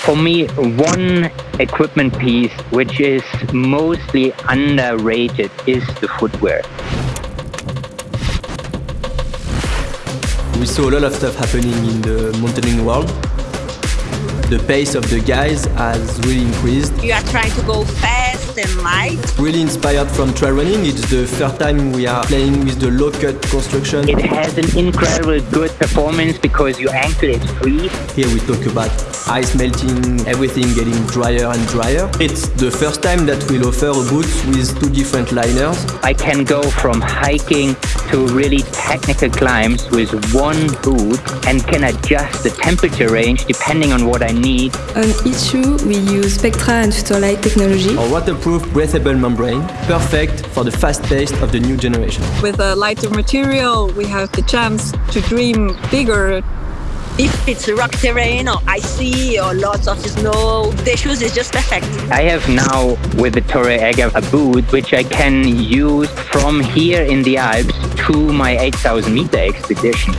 For me, one equipment piece which is mostly underrated is the footwear. We saw a lot of stuff happening in the mountaineering world. The pace of the guys has really increased. You are trying to go fast and light. Really inspired from trail running. It's the first time we are playing with the low-cut construction. It has an incredible good performance because your ankle is free. Here we talk about ice melting, everything getting drier and drier. It's the first time that we'll offer boots with two different liners. I can go from hiking to really technical climbs with one boot and can adjust the temperature range depending on what I need. On each shoe, we use Spectra and Futurelight technology. A waterproof breathable membrane, perfect for the fast pace of the new generation. With a lighter material, we have the chance to dream bigger. If it's rock terrain or icy or lots of snow, the shoes is just perfect. I have now with the Torre Egger a boot which I can use from here in the Alps to my 8000 meter expedition.